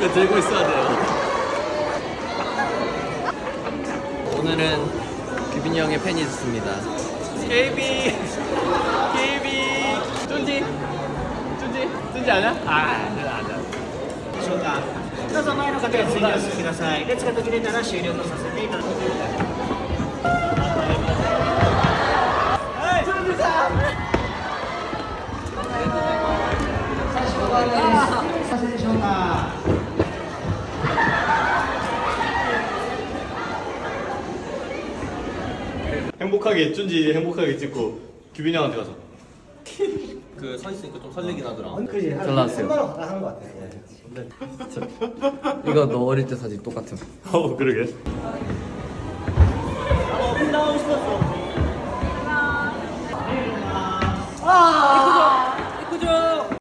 이거 들고 있어야 돼요. 오늘은 규빈이 형의 팬이 있습니다. KB, KB, 쫀지, 쫀지, 쫀지 아냐? 아, 아냐. でしょうかどうぞ前の方に次お進みください列が途切れたら終了とさせていただきますはい 행복하게 쭌지 행복하게 찍고 규빈이 형한테 가서 그 서 있으니까 좀 설레긴 하더라. 그지 잘 나왔어요. 한거 같아 이거 너 어릴 때 사진 똑같은. 어 그러게 아